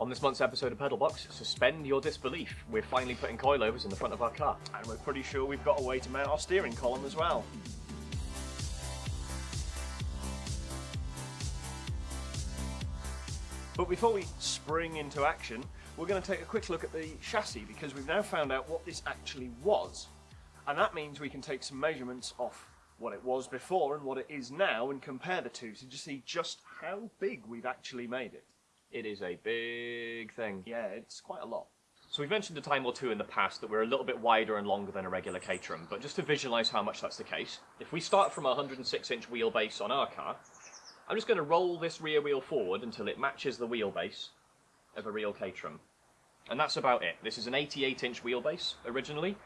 On this month's episode of Pedalbox, suspend your disbelief. We're finally putting coilovers in the front of our car. And we're pretty sure we've got a way to mount our steering column as well. But before we spring into action, we're going to take a quick look at the chassis because we've now found out what this actually was. And that means we can take some measurements off what it was before and what it is now and compare the two to just see just how big we've actually made it. It is a big thing. Yeah, it's quite a lot. So we've mentioned a time or two in the past that we're a little bit wider and longer than a regular Caterham, but just to visualise how much that's the case, if we start from a 106 inch wheelbase on our car, I'm just going to roll this rear wheel forward until it matches the wheelbase of a real Caterham. And that's about it. This is an 88 inch wheelbase originally,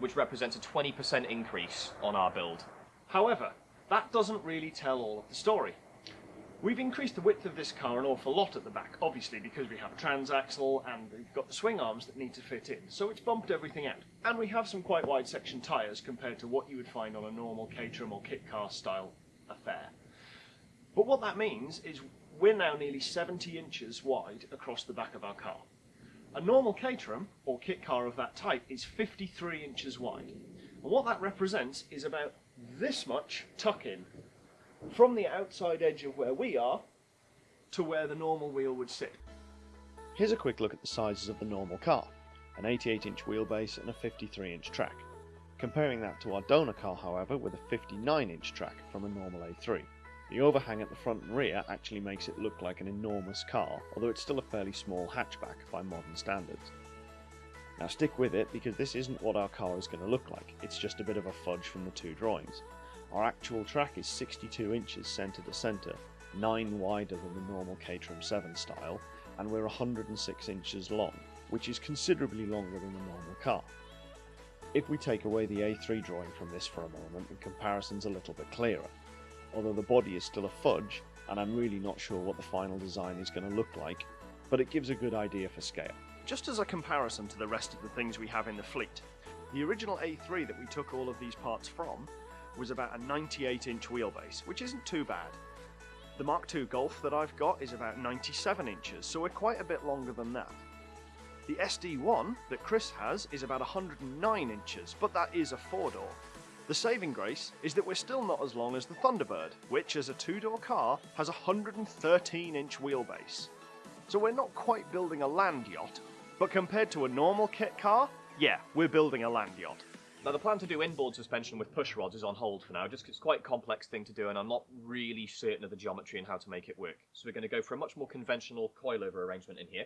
which represents a 20% increase on our build. However, that doesn't really tell all of the story. We've increased the width of this car an awful lot at the back, obviously because we have a transaxle and we've got the swing arms that need to fit in, so it's bumped everything out. And we have some quite wide section tyres compared to what you would find on a normal Caterham or kit car style affair. But what that means is we're now nearly 70 inches wide across the back of our car. A normal Caterham, or kit car of that type, is 53 inches wide. And what that represents is about this much tuck in from the outside edge of where we are to where the normal wheel would sit. Here's a quick look at the sizes of the normal car, an 88 inch wheelbase and a 53 inch track. Comparing that to our donor car however with a 59 inch track from a normal A3. The overhang at the front and rear actually makes it look like an enormous car, although it's still a fairly small hatchback by modern standards. Now stick with it because this isn't what our car is going to look like, it's just a bit of a fudge from the two drawings. Our actual track is 62 inches centre to centre, 9 wider than the normal Caterham 7 style, and we're 106 inches long, which is considerably longer than the normal car. If we take away the A3 drawing from this for a moment, the comparison's a little bit clearer. Although the body is still a fudge, and I'm really not sure what the final design is going to look like, but it gives a good idea for scale. Just as a comparison to the rest of the things we have in the fleet, the original A3 that we took all of these parts from was about a 98 inch wheelbase, which isn't too bad. The Mark II Golf that I've got is about 97 inches, so we're quite a bit longer than that. The SD1 that Chris has is about 109 inches, but that is a four door. The saving grace is that we're still not as long as the Thunderbird, which as a two door car has a 113 inch wheelbase. So we're not quite building a land yacht, but compared to a normal kit car, yeah, we're building a land yacht. Now the plan to do inboard suspension with push rods is on hold for now, just it's quite a complex thing to do and I'm not really certain of the geometry and how to make it work. So we're going to go for a much more conventional coilover arrangement in here.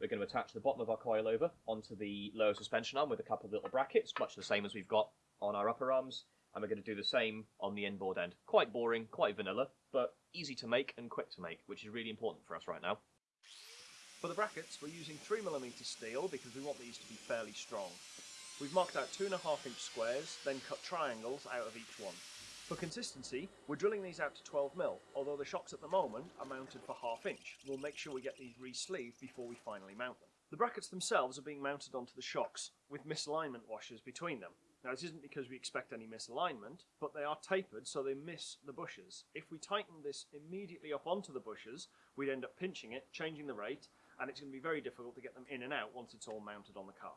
We're going to attach the bottom of our coilover onto the lower suspension arm with a couple of little brackets, much the same as we've got on our upper arms, and we're going to do the same on the inboard end. Quite boring, quite vanilla, but easy to make and quick to make, which is really important for us right now. For the brackets, we're using 3mm steel because we want these to be fairly strong. We've marked out 2.5 inch squares, then cut triangles out of each one. For consistency, we're drilling these out to 12mm, although the shocks at the moment are mounted for half inch. We'll make sure we get these re-sleeved before we finally mount them. The brackets themselves are being mounted onto the shocks, with misalignment washers between them. Now this isn't because we expect any misalignment, but they are tapered so they miss the bushes. If we tighten this immediately up onto the bushes, we'd end up pinching it, changing the rate, and it's going to be very difficult to get them in and out once it's all mounted on the car.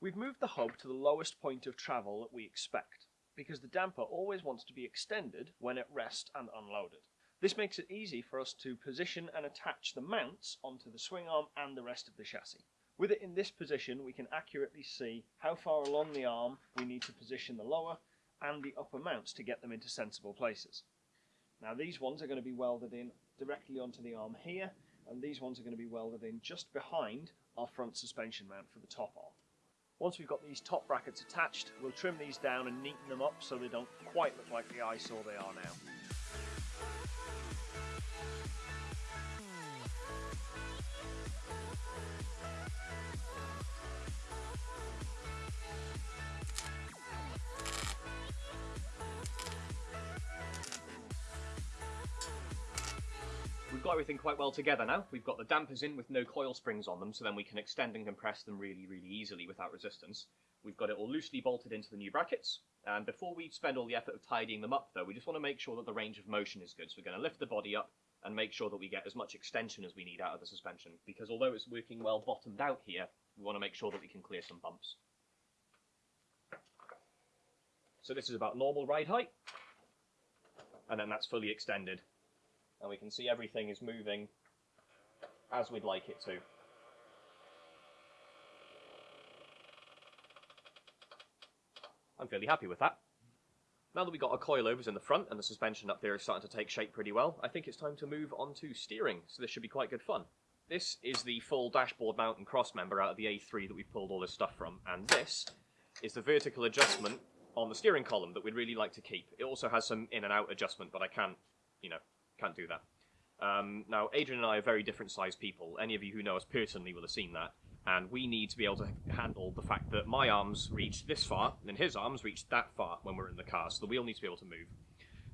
We've moved the hub to the lowest point of travel that we expect, because the damper always wants to be extended when at rest and unloaded. This makes it easy for us to position and attach the mounts onto the swing arm and the rest of the chassis. With it in this position we can accurately see how far along the arm we need to position the lower and the upper mounts to get them into sensible places. Now these ones are going to be welded in directly onto the arm here and these ones are going to be welded in just behind our front suspension mount for the top arm. Once we've got these top brackets attached, we'll trim these down and neaten them up so they don't quite look like the eyesore they are now. Got everything quite well together now. We've got the dampers in with no coil springs on them, so then we can extend and compress them really, really easily without resistance. We've got it all loosely bolted into the new brackets, and before we spend all the effort of tidying them up though, we just want to make sure that the range of motion is good. So we're going to lift the body up and make sure that we get as much extension as we need out of the suspension. Because although it's working well bottomed out here, we want to make sure that we can clear some bumps. So this is about normal ride height, and then that's fully extended. And we can see everything is moving as we'd like it to. I'm fairly happy with that. Now that we've got our coilovers in the front and the suspension up there is starting to take shape pretty well, I think it's time to move on to steering, so this should be quite good fun. This is the full dashboard mount and cross member out of the A3 that we've pulled all this stuff from, and this is the vertical adjustment on the steering column that we'd really like to keep. It also has some in and out adjustment, but I can't, you know, can't do that. Um, now, Adrian and I are very different sized people. Any of you who know us personally will have seen that and we need to be able to handle the fact that my arms reach this far and his arms reach that far when we're in the car, so the wheel needs to be able to move.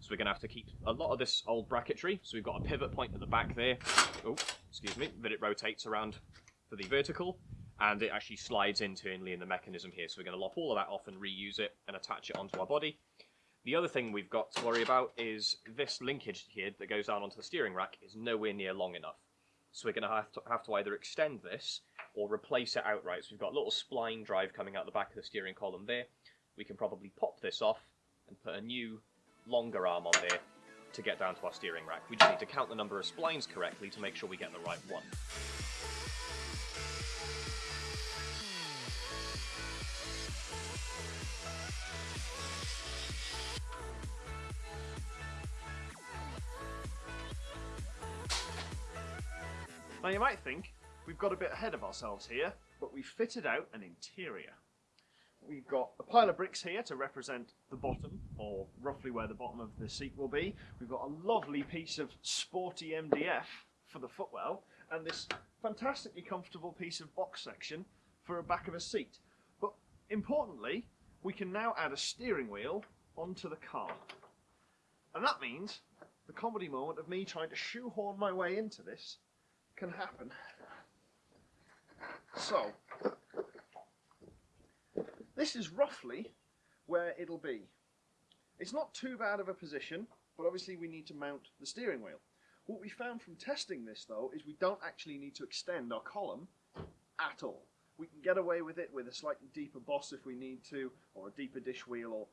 So we're going to have to keep a lot of this old bracketry. So we've got a pivot point at the back there, oh, excuse me, that it rotates around for the vertical, and it actually slides internally in the mechanism here. So we're going to lop all of that off and reuse it and attach it onto our body. The other thing we've got to worry about is this linkage here that goes down onto the steering rack is nowhere near long enough. So we're going to have to, have to either extend this or replace it outright. So we've got a little spline drive coming out the back of the steering column there. We can probably pop this off and put a new longer arm on there to get down to our steering rack. We just need to count the number of splines correctly to make sure we get the right one. Now you might think we've got a bit ahead of ourselves here, but we've fitted out an interior. We've got a pile of bricks here to represent the bottom, or roughly where the bottom of the seat will be. We've got a lovely piece of sporty MDF for the footwell, and this fantastically comfortable piece of box section for the back of a seat. But importantly, we can now add a steering wheel onto the car. And that means the comedy moment of me trying to shoehorn my way into this can happen. So, this is roughly where it'll be. It's not too bad of a position, but obviously we need to mount the steering wheel. What we found from testing this though is we don't actually need to extend our column at all. We can get away with it with a slightly deeper boss if we need to, or a deeper dish wheel, or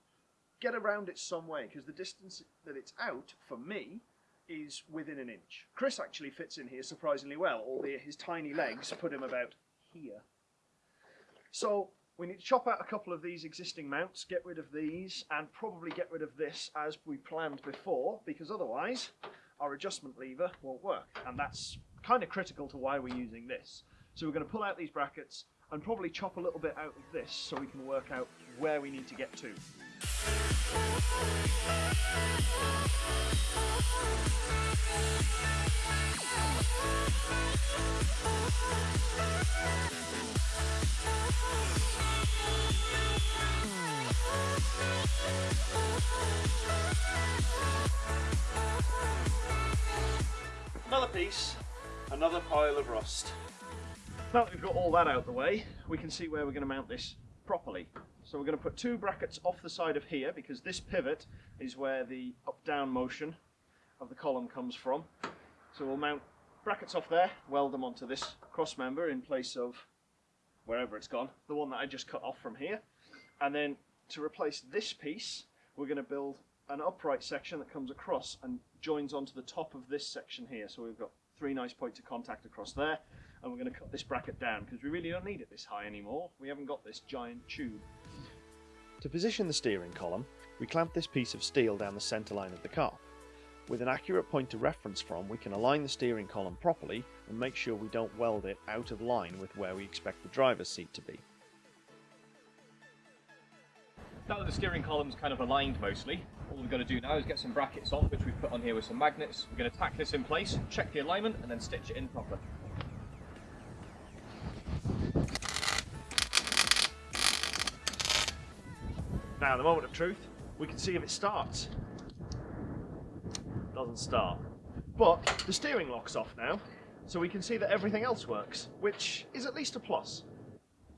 get around it some way, because the distance that it's out, for me, is within an inch. Chris actually fits in here surprisingly well, albeit his tiny legs put him about here. So we need to chop out a couple of these existing mounts, get rid of these, and probably get rid of this as we planned before, because otherwise our adjustment lever won't work. And that's kind of critical to why we're using this. So we're going to pull out these brackets and probably chop a little bit out of this so we can work out where we need to get to. Piece, another pile of rust. Now that we've got all that out of the way, we can see where we're going to mount this properly. So we're going to put two brackets off the side of here because this pivot is where the up-down motion of the column comes from. So we'll mount brackets off there, weld them onto this cross member in place of wherever it's gone, the one that I just cut off from here. And then to replace this piece, we're going to build an upright section that comes across and joins onto the top of this section here. So we've got three nice points of contact across there and we're going to cut this bracket down because we really don't need it this high anymore. We haven't got this giant tube. To position the steering column, we clamp this piece of steel down the centre line of the car. With an accurate point to reference from, we can align the steering column properly and make sure we don't weld it out of line with where we expect the driver's seat to be. Now that the steering column's kind of aligned mostly, all we've got to do now is get some brackets on, which we've put on here with some magnets. We're going to tack this in place, check the alignment, and then stitch it in proper. Now, the moment of truth, we can see if it starts. Doesn't start. But the steering lock's off now, so we can see that everything else works, which is at least a plus.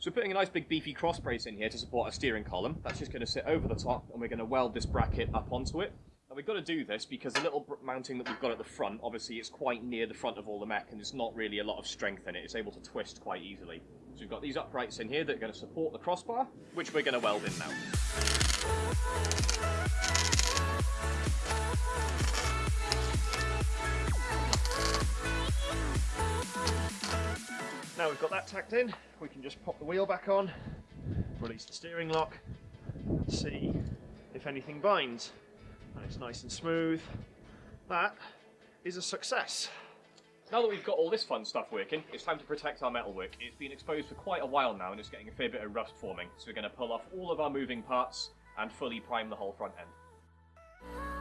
So we're putting a nice big beefy cross brace in here to support our steering column. That's just going to sit over the top and we're going to weld this bracket up onto it. And we've got to do this because the little mounting that we've got at the front, obviously it's quite near the front of all the mech and there's not really a lot of strength in it. It's able to twist quite easily. So we've got these uprights in here that are going to support the crossbar, which we're going to weld in now. Now we've got that tacked in, we can just pop the wheel back on, release the steering lock, see if anything binds. And it's nice and smooth. That is a success. Now that we've got all this fun stuff working, it's time to protect our metalwork. It's been exposed for quite a while now and it's getting a fair bit of rust forming, so we're going to pull off all of our moving parts and fully prime the whole front end.